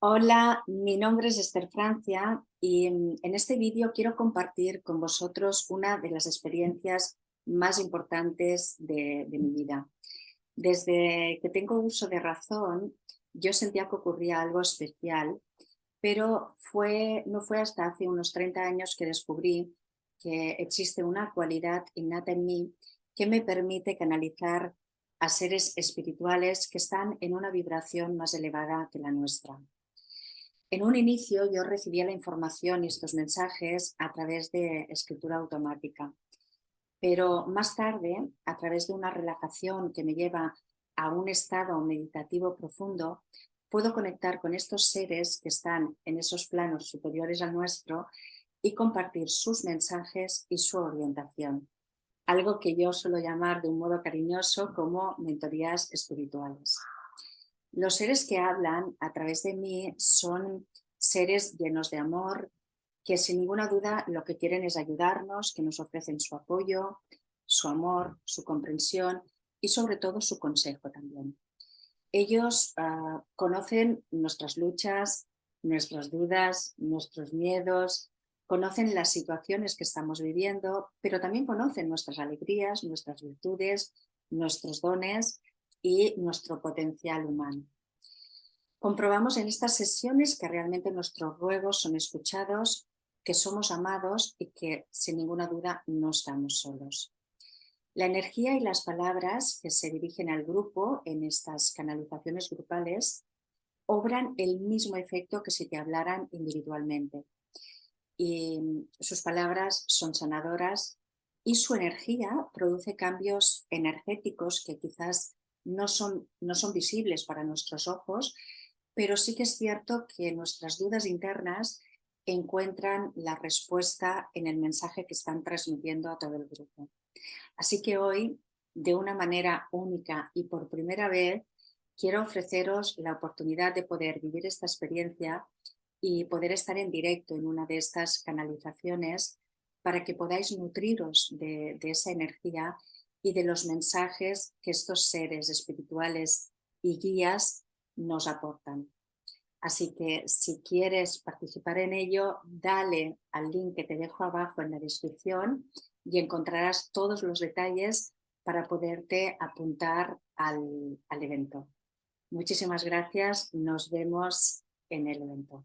Hola, mi nombre es Esther Francia y mm, en este vídeo quiero compartir con vosotros una de las experiencias más importantes de, mi vida. Desde que tengo uso de razón, yo sentía que ocurría algo especial, pero fue, no fue hasta hace unos 30 años que descubrí que existe una cualidad innata en mí que me permite canalizar a seres espirituales que están en una vibración más elevada que la nuestra. En un inicio yo recibía la información y estos mensajes a través de escritura automática, pero más tarde, a través de una relajación que me lleva a un estado meditativo profundo, puedo conectar con estos seres que están en esos planos superiores al nuestro y compartir sus mensajes y su orientación, algo que yo suelo llamar de un modo cariñoso como mentorías espirituales. Los seres que hablan a través de mí son seres llenos de amor, que sin ninguna duda lo que quieren es ayudarnos, que nos ofrecen su apoyo, su amor, su comprensión y sobre todo su consejo también. Ellos ah, conocen nuestras luchas, nuestras dudas, nuestros miedos, conocen las situaciones que estamos viviendo, pero también conocen nuestras alegrías, nuestras virtudes, nuestros dones y nuestro potencial humano. Comprobamos en estas sesiones que realmente nuestros ruegos son escuchados, que somos amados y que sin ninguna duda no estamos solos. La energía y las palabras que se dirigen al grupo en estas canalizaciones grupales obran el mismo efecto que si te hablaran individualmente. Y sus palabras son sanadoras y su energía produce cambios energéticos que quizás no son, no son visibles para nuestros ojos, pero sí que es cierto que nuestras dudas internas encuentran la respuesta en el mensaje que están transmitiendo a todo el grupo. Así que hoy, de una manera única y por primera vez, quiero ofreceros la oportunidad de poder vivir esta experiencia y poder estar en directo en una de estas canalizaciones para que podáis nutriros de, de esa energía y de los mensajes que estos seres espirituales y guías nos aportan. Así que si quieres participar en ello, dale al link que te dejo abajo en la descripción y encontrarás todos los detalles para poderte apuntar al, al evento. Muchísimas gracias, nos vemos en el evento.